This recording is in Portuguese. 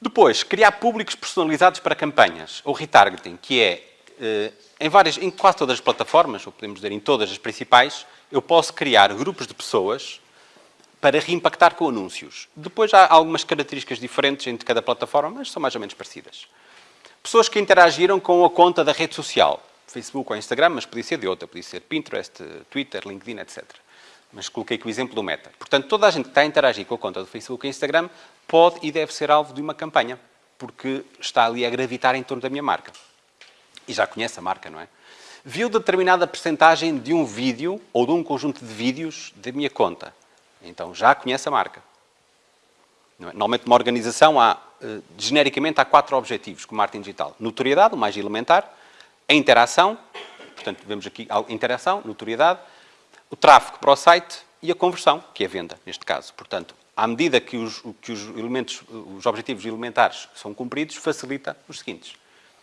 Depois, criar públicos personalizados para campanhas, ou retargeting, que é, eh, em, várias, em quase todas as plataformas, ou podemos dizer em todas as principais, eu posso criar grupos de pessoas para reimpactar com anúncios. Depois há algumas características diferentes entre cada plataforma, mas são mais ou menos parecidas. Pessoas que interagiram com a conta da rede social, Facebook ou Instagram, mas podia ser de outra, podia ser Pinterest, Twitter, LinkedIn, etc. Mas coloquei aqui o exemplo do Meta. Portanto, toda a gente que está a interagir com a conta do Facebook e Instagram pode e deve ser alvo de uma campanha, porque está ali a gravitar em torno da minha marca. E já conhece a marca, não é? Viu determinada percentagem de um vídeo ou de um conjunto de vídeos da minha conta. Então já conhece a marca. É? Normalmente, uma organização, há, eh, genericamente, há quatro objetivos com marketing digital. Notoriedade, o mais elementar. A interação, portanto, vemos aqui a interação, notoriedade. O tráfego para o site e a conversão, que é a venda, neste caso. Portanto, à medida que os, que os elementos, os objetivos elementares são cumpridos, facilita os seguintes.